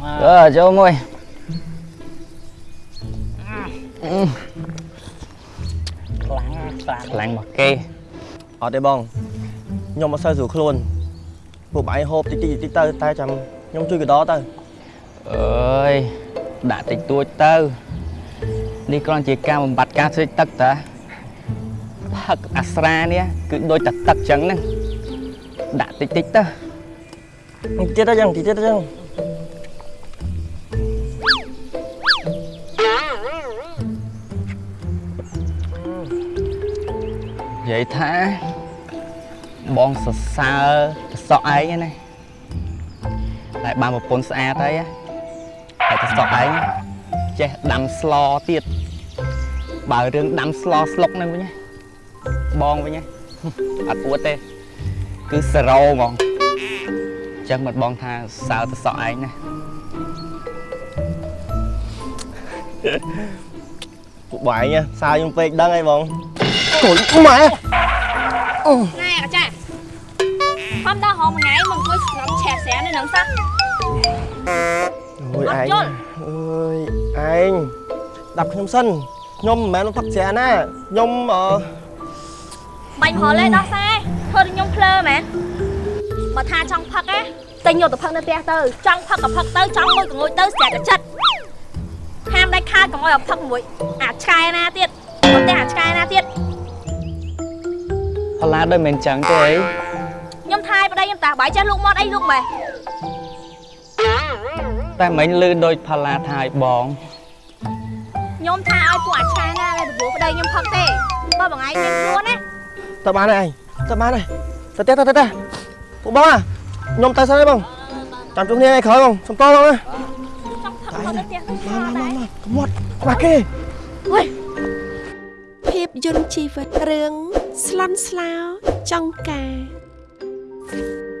អឺចូលមួយខ្លាំងខ្លាំងមកគេអត់ទេបងខ្ញុំអត់សូវស្រួលខ្លួនពួកបងឯងហូបតិចតិចតិចទៅតែចាំខ្ញុំជួយកដោទៅអើយដាក់តិចតួចទៅនេះគ្រាន់ជាការបំបត្តិការស្រេកទឹកតាផឹកអាស្រានេះគឺដូចតែទឹកចឹងហ្នឹងដាក់តិចតិចទៅតិចទៀតទៅចឹងតិចទៀតទៅចឹង និយាយថាបងសរសើរតសក់ឯងណាតែបានប្រពន្ធស្អាតហើយតែតសក់ឯងចេះដាំស្លទៀតបើរឿងដាំស្លស្លុកហ្នឹងវិញបងវិញអត់អួតទេគឺសេរ៉ូហ្មងអញ្ចឹងមិនបងថាសើតសក់ឯងណាពួកបងឯងសើខ្ញុំពេកដឹងអីបងកូនម៉ែណែអាចារ្យខំដល់ហងមួយថ្ងៃមកអង្គុយស្ងប់ឆែកស្រានៅនឹង សោះអូយអត់ឯងយល់អើយឯងដាប់ខ្ញុំសិនខ្ញុំមិនមែនផឹកស្រាណាខ្ញុំអឺបាញ់ប្រហែលទេដោះខ្សែធ្វើឲ្យខ្ញុំភ្លើមែនបើថាចង់ផឹកណាតែញយកទៅផឹកនៅផ្ទះទៅចង់ផឹកក៏ផឹកទៅច ផល្លាដូចមិនអញ្ចឹងទេអីខ្ញុំថាយប្តីខ្ញុំតាបាយចេះលូកមាត់អីលូកម៉េះតែមិញលឺដូចផល្លាថាឲ្យបងខ្ញុំថាឲ្យពួកអាឆ្កែណាដែលប្រប្តីខ្ញុំផឹកទេបើបងឯងមានខ្លួនណាទៅបានហើយឯងទៅបានហើយទៅទេទៅទេទៅពួកបងខ្ញុំទៅសិនហើយបងចាំជួបគ្នាថ្ងៃក្រោយបងសុំតបងណាចង់ផឹកមកនៅផ្ទះទៅមកឆ្លមកដែរមកកុំមាត់ខ្វះគេភាព យន្តជីវិតរឿងស្លន់ស្លោចង់ការ